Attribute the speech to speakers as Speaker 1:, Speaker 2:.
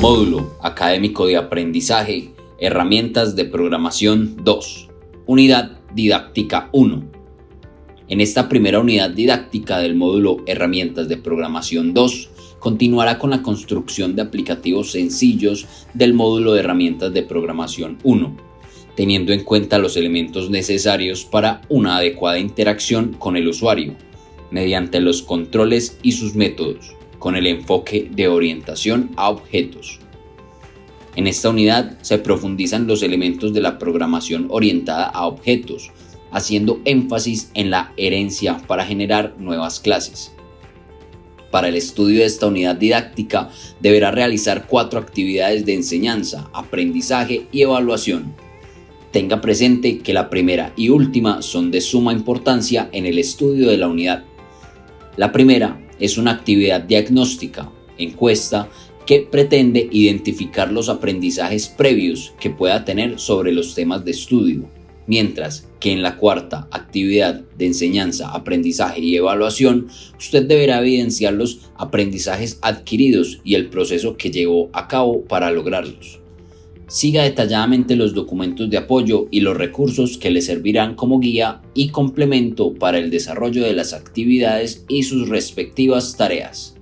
Speaker 1: Módulo Académico de Aprendizaje, Herramientas de Programación 2, Unidad Didáctica 1. En esta primera unidad didáctica del módulo Herramientas de Programación 2, continuará con la construcción de aplicativos sencillos del módulo de Herramientas de Programación 1, teniendo en cuenta los elementos necesarios para una adecuada interacción con el usuario, mediante los controles y sus métodos con el enfoque de orientación a objetos. En esta unidad se profundizan los elementos de la programación orientada a objetos, haciendo énfasis en la herencia para generar nuevas clases. Para el estudio de esta unidad didáctica deberá realizar cuatro actividades de enseñanza, aprendizaje y evaluación. Tenga presente que la primera y última son de suma importancia en el estudio de la unidad. La primera es una actividad diagnóstica, encuesta, que pretende identificar los aprendizajes previos que pueda tener sobre los temas de estudio, mientras que en la cuarta actividad de enseñanza, aprendizaje y evaluación, usted deberá evidenciar los aprendizajes adquiridos y el proceso que llevó a cabo para lograrlos. Siga detalladamente los documentos de apoyo y los recursos que le servirán como guía y complemento para el desarrollo de las actividades y sus respectivas tareas.